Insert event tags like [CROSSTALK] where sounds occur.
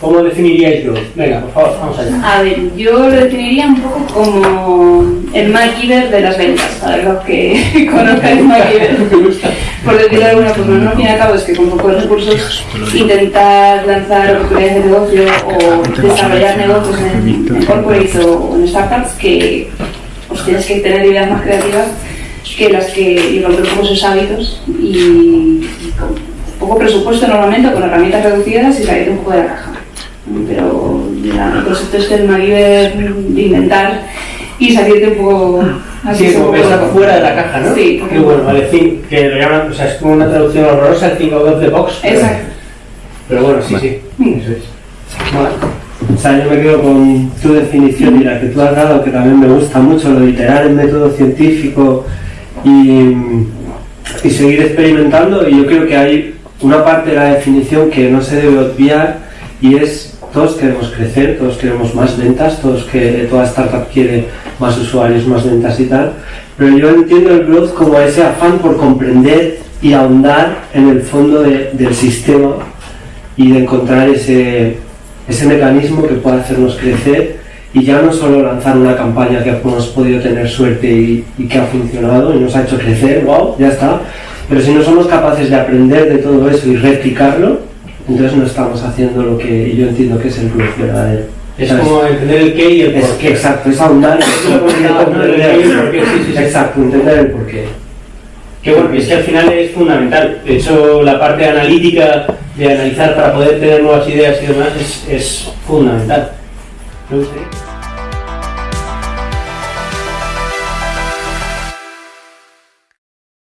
¿Cómo definiríais growth? Venga, por favor, vamos allá. A ver, yo lo definiría un poco como el MacGyver de las ventas, para los que [LAUGHS] conozcan el MacGyver, [LAUGHS] por decirlo de alguna forma. No, al fin y al cabo es que con pocos recursos intentar lanzar oportunidades de negocio o desarrollar negocios en, en corporates o en startups que pues tienes que tener ideas más creativas que las que y romper poco esos hábitos y con poco presupuesto normalmente, con herramientas reducidas y salirte un poco de la caja. Pero el concepto este del MacGyver de inventar y salirte un poco así Sí, como loco. fuera de la caja, ¿no? Sí, Qué bueno, vale, think, que lo llaman, o sea, es como una traducción horrorosa, el think out of the box. pero- Exacto. Pero bueno, sí, sí, eso es. O sea, yo me quedo con tu definición y la que tú has dado, que también me gusta mucho, lo de iterar en método científico y, y seguir experimentando. Y yo creo que hay una parte de la definición que no se debe obviar y es todos queremos crecer, todos queremos más ventas, todos que toda startup quiere más usuarios, más ventas y tal. Pero yo entiendo el growth como ese afán por comprender y ahondar en el fondo de- del sistema y de encontrar ese, ese mecanismo que pueda hacernos crecer y ya no solo lanzar una campaña que hemos podido tener suerte y, y que ha funcionado y nos ha hecho crecer, wow, ya está, pero si no somos capaces de aprender de todo eso y replicarlo, entonces no estamos haciendo lo que yo entiendo que es el growth verdadero. Es ¿Sabes? como entender el qué y el por qué. exacto, es ahondar, [LAUGHS] comentaba, ¿no? El por qué. Exacto, entender. Que bueno, es que al final es fundamental. De hecho, la parte analítica de analizar para poder tener nuevas ideas y demás es, es fundamental. ¿No?